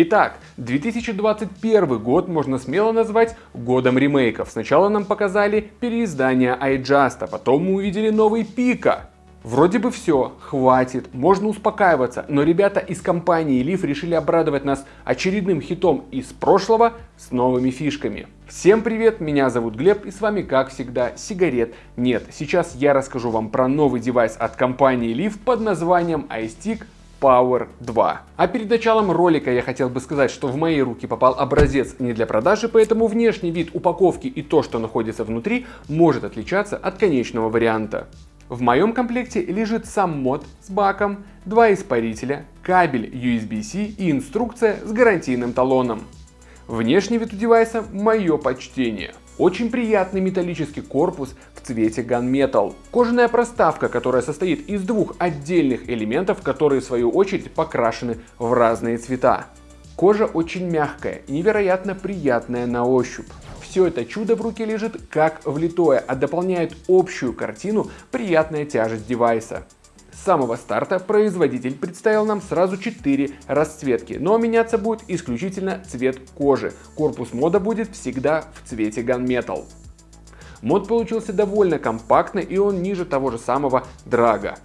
Итак, 2021 год можно смело назвать годом ремейков. Сначала нам показали переиздание iJust, а потом мы увидели новый Пика. Вроде бы все, хватит, можно успокаиваться, но ребята из компании Leaf решили обрадовать нас очередным хитом из прошлого с новыми фишками. Всем привет, меня зовут Глеб и с вами как всегда сигарет нет. Сейчас я расскажу вам про новый девайс от компании Leaf под названием iStick Power 2. А перед началом ролика я хотел бы сказать, что в мои руки попал образец не для продажи, поэтому внешний вид упаковки и то, что находится внутри, может отличаться от конечного варианта. В моем комплекте лежит сам мод с баком, два испарителя, кабель USB-C и инструкция с гарантийным талоном. Внешний вид у девайса – мое почтение. Очень приятный металлический корпус в цвете Gunmetal. Кожаная проставка, которая состоит из двух отдельных элементов, которые в свою очередь покрашены в разные цвета. Кожа очень мягкая и невероятно приятная на ощупь. Все это чудо в руке лежит как влитое, а дополняет общую картину приятная тяжесть девайса. С самого старта производитель представил нам сразу 4 расцветки, но меняться будет исключительно цвет кожи. Корпус мода будет всегда в цвете Gunmetal. Мод получился довольно компактный и он ниже того же самого Драга.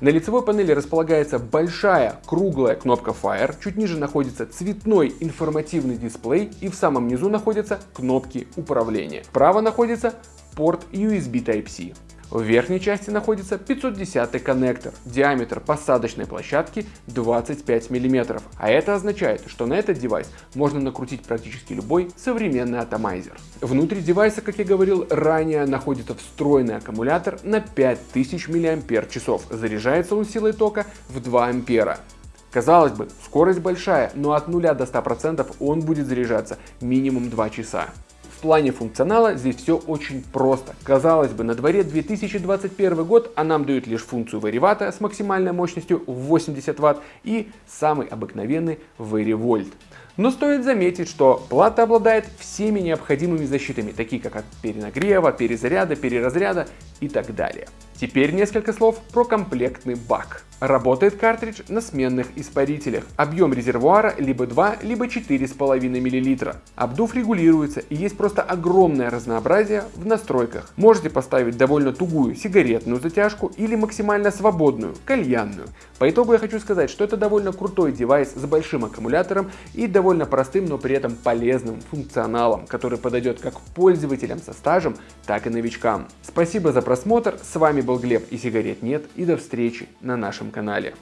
На лицевой панели располагается большая круглая кнопка Fire, чуть ниже находится цветной информативный дисплей и в самом низу находятся кнопки управления. Справа находится порт USB Type-C. В верхней части находится 510 коннектор, диаметр посадочной площадки 25 мм, а это означает, что на этот девайс можно накрутить практически любой современный атомайзер. Внутри девайса, как я говорил ранее, находится встроенный аккумулятор на 5000 мАч, заряжается он силой тока в 2 ампера. Казалось бы, скорость большая, но от 0 до 100% он будет заряжаться минимум 2 часа. В плане функционала здесь все очень просто. Казалось бы, на дворе 2021 год, а нам дают лишь функцию варивата с максимальной мощностью в 80 Вт и самый обыкновенный варивольт. Но стоит заметить, что плата обладает всеми необходимыми защитами, такие как от перенагрева, перезаряда, переразряда и так далее. Теперь несколько слов про комплектный бак. Работает картридж на сменных испарителях. Объем резервуара либо 2, либо 4,5 мл. Обдув регулируется и есть просто огромное разнообразие в настройках. Можете поставить довольно тугую сигаретную затяжку или максимально свободную, кальянную. По итогу я хочу сказать, что это довольно крутой девайс с большим аккумулятором и довольно простым, но при этом полезным функционалом, который подойдет как пользователям со стажем, так и новичкам. Спасибо за просмотр, с вами был Глеб и сигарет нет и до встречи на нашем канале.